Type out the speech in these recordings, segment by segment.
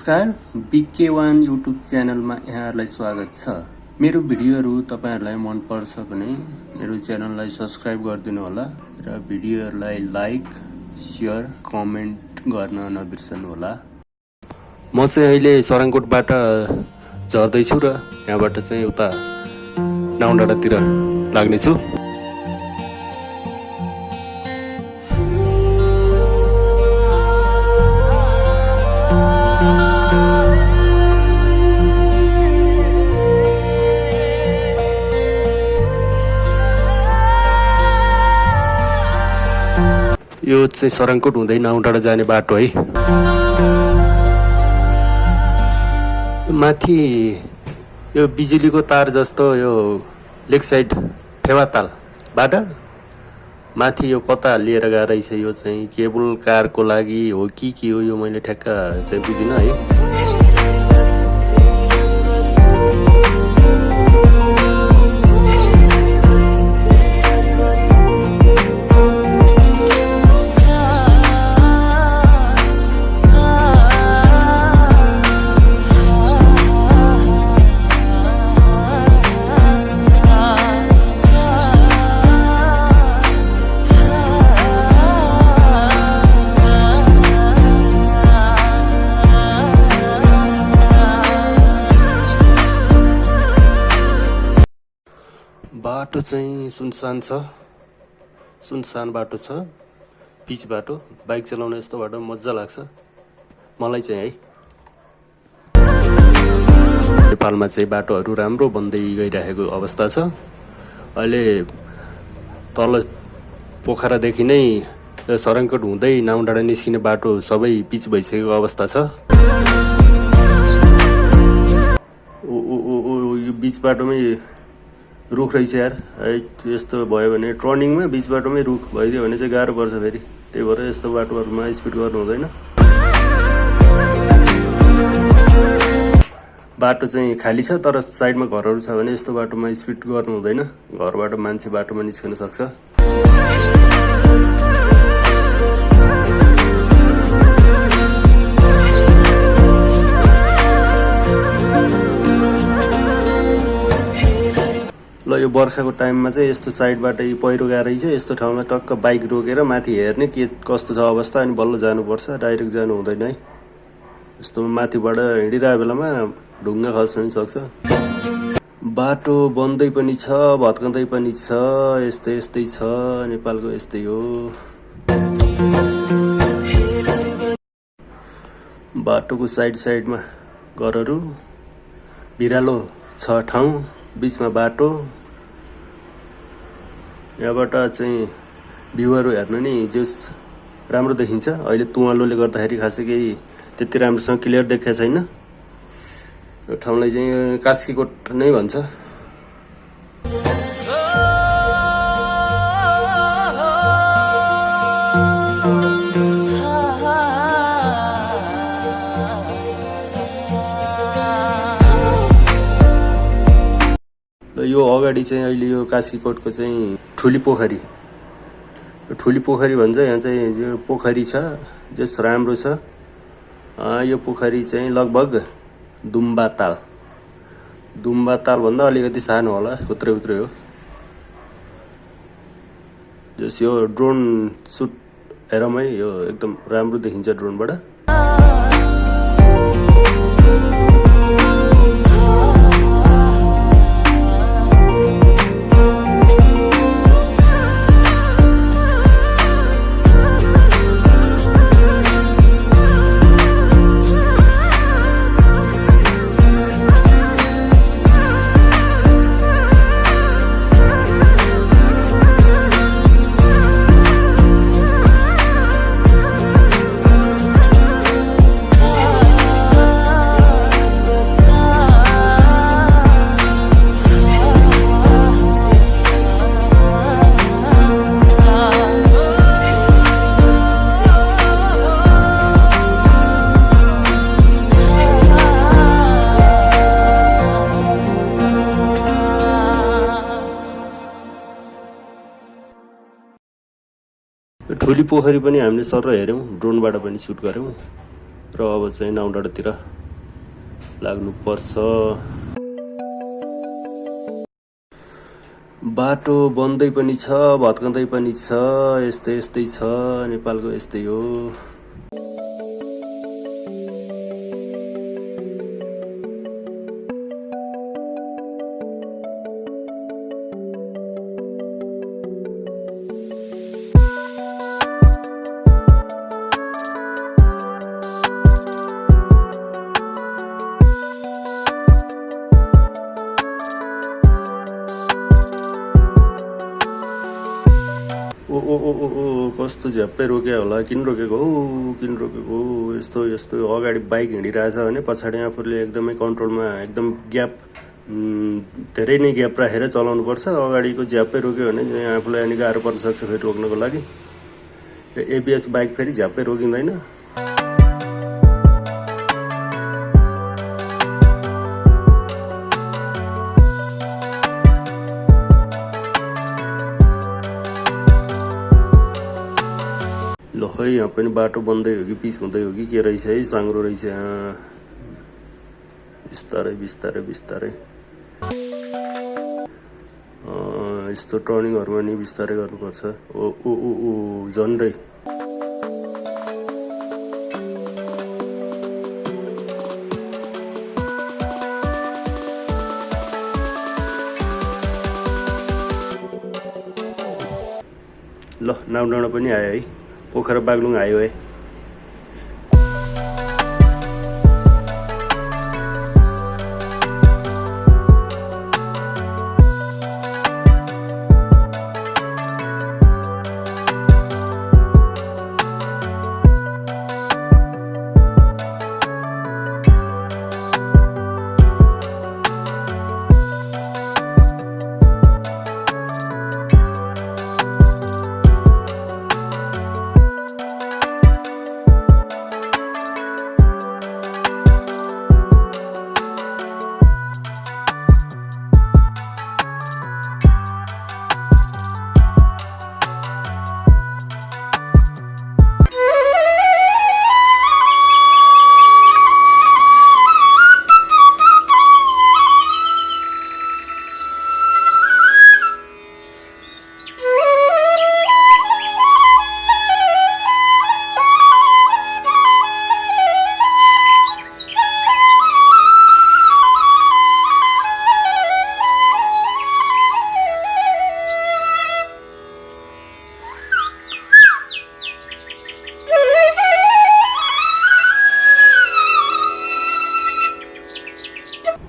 नमस्कार बिके one YouTube च्यानलमा यहाँहरूलाई स्वागत छ। मेरो भिडियोहरू तपाईँहरूलाई मनपर्छ भने मेरो च्यानललाई सब्सक्राइब गरिदिनु होला र भिडियोहरूलाई लाइक सेयर कमेन्ट गर्न नबिर्सनु होला। म चाहिँ अहिले सराङकोटबाट झर्दैछु र यहाँबाट चाहिँ उता नाउडाँडातिर लाग्नेछु। यो चाहिँ सराङकोट हुँदै नाउडाँडा जाने बाटो है। माथि यो बिजुलीको तार जस्तो यो लेक साइड फेवातालबाट माथि यो कता लिएर गएर रहेछ यो चाहिँ केबल कारको लागि हो कि के हो यो मैले ठ्याक्क चाहिँ बुझिनँ है। सुनसान छ सुनसान बाटो छ पिच बाटो बाइक चलाउन यस्तो बाटो मजा लाग्छ। मलाई चाहिँ है। नेपालमा चाहिँ बाटोहरू राम्रो बन्दै गइरहेको अवस्था छ। अहिले तल पोखरादेखि नै सराङकोट हुँदै नाउडाँडा निस्किने बाटो सबै पिच भइसकेको अवस्था छ। यो बिच बाटोमै रुख रहेछ यार। है यस्तो भयो भने टर्निङमा बिच बाटोमै रुख भइदियो भने चाहिँ गाह्रो पर्छ फेरि। त्यही भएर यस्तो बाटोहरूमा स्पिड गर्नु हुँदैन। बाटो चाहिँ खाली छ तर साइडमा घरहरू छ भने यस्तो बाटोमा स्पिड गर्नु हुँदैन। घरबाट मान्छे बाटोमा निस्कन सक्छ। बर्खाको टाइममा चाहिँ यस्तो साइडबाट पहिरो गएर चाहिँ यस्तो ठाउँमा टक्क बाइक रोकेर माथि हेर्ने के कस्तो छ अवस्था अनि बल्ल जानुपर्छ डाइरेक्ट जानु हुँदैन है। यस्तो माथिबाट हिँडिरहेको बेलामा ढुङ्गा खस्न पनि सक्छ। बाटो बन्दै पनि छ भत्काउँदै पनि छ यस्तै यस्तै छ नेपालको यस्तै हो। बाटोको साइड साइडमा घरहरू भिरालो छ ठाउँ बिचमा बाटो। यहाँबाट चाहिँ भ्यूहरू हेर्नु नि जस राम्रो देखिन्छ। अहिले तुवालोले गर्दाखेरि खासै केही त्यति राम्रोसँग क्लियर देखाएको छैन। यो ठाउँलाई चाहिँ कास्कीकोट नै भन्छ। यो अगाडि चाहिँ अहिले यो कास्कीकोटको चाहिँ ठुली पोखरी। ठुली पोखरी भन्छ यहाँ चाहिँ यो पोखरी छ जस राम्रो छ। यो पोखरी चाहिँ लगभग दुम्बा ताल। दुम्बा तालभन्दा अलिकति सानो होला उत्रै उत्रै हो। जस यो ड्रोन सुट हेरौँ यो एकदम राम्रो देखिन्छ ड्रोनबाट। ठुली पोखरी पनि हामीले सर हेऱ्यौँ ड्रोनबाट पनि सुट गऱ्यौँ र अब चाहिँ नाउडाँडातिर लाग्नुपर्छ बाटो बन्दै पनि छ भत्काउँदै पनि छ यस्तै यस्तै छ नेपालको यस्तै हो। ओ ओ ओ ओ कस्तो झ्याप्पै रोक्यो होला किन रोकेको? हो किन रोकेको? हो यस्तो यस्तो अगाडि बाइक हिँडिरहेछ भने पछाडि आफूले एकदमै कन्ट्रोलमा एकदम ग्याप धेरै नै ग्याप राखेर चलाउनु पर्छ अगाडिको झ्याप्पै रोक्यो भने आफूलाई अनि गाह्रो पर्न सक्छ फेरि रोक्नको लागि। एबिएस बाइक फेरि झ्याप्पै रोकिँदैन। खै यहाँ पनि बाटो बन्दै हो कि पिच हुँदै हो कि के रहेछ है साङ्ग्रो रहेछ यहाँ बिस्तारै। बिस्तारै बिस्तारै यस्तो टर्निङहरूमा नि बिस्तारै गर्नुपर्छ ओ ओ ओ ओ झन्डै ल नाउ डाँडा पनि आयो है पोखरा बागलुङ आयो है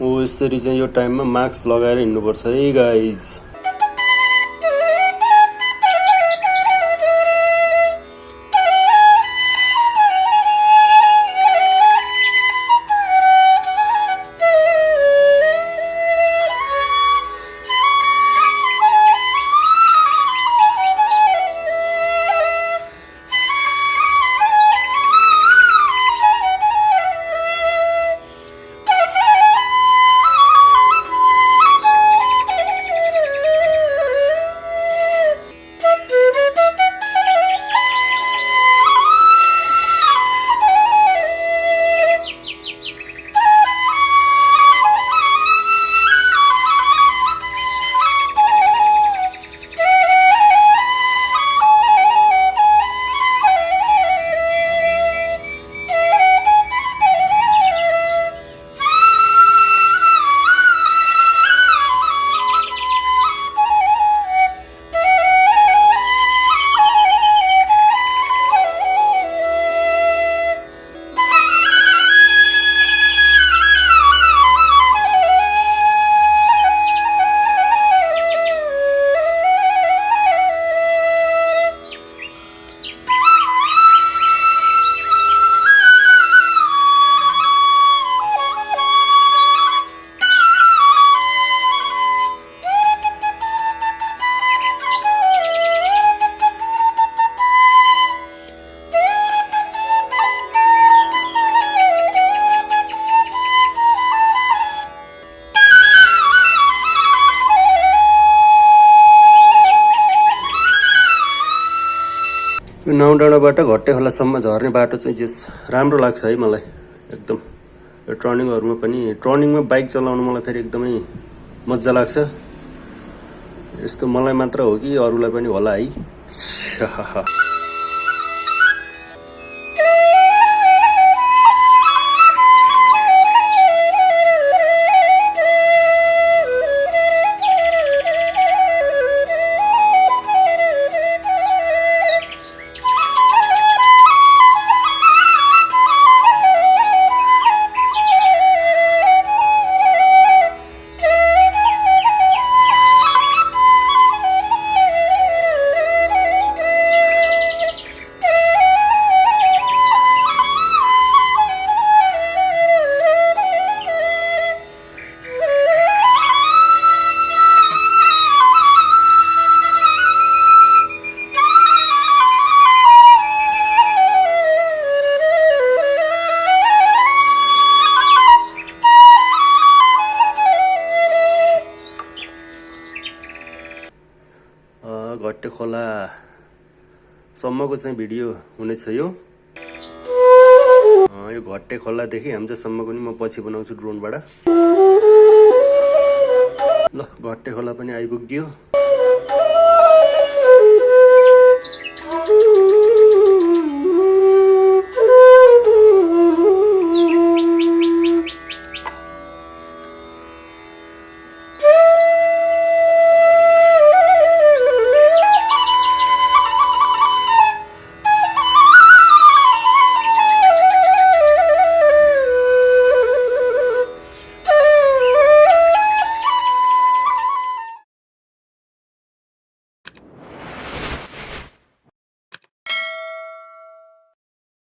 हो यसरी चाहिँ यो टाइममा मास्क लगाएर हिँड्नुपर्छ। है गाइज यो नाउँ डाँडाबाट घट्टे खोलासम्म झर्ने बाटो चाहिँ जे राम्रो लाग्छ है मलाई एकदम। यो टर्निङहरूमा पनि टर्निङमा बाइक चलाउनु मलाई फेरि एकदमै मजा लाग्छ। यस्तो मलाई मात्र हो कि अरूलाई पनि होला है। खोलासम्मको चाहिँ भिडियो हुनेछ यो यो घट्टे खोलादेखि हाम्रोसम्मको नि म पछि बनाउँछु ड्रोनबाट। ल घट्टे खोला पनि आइपुग्यो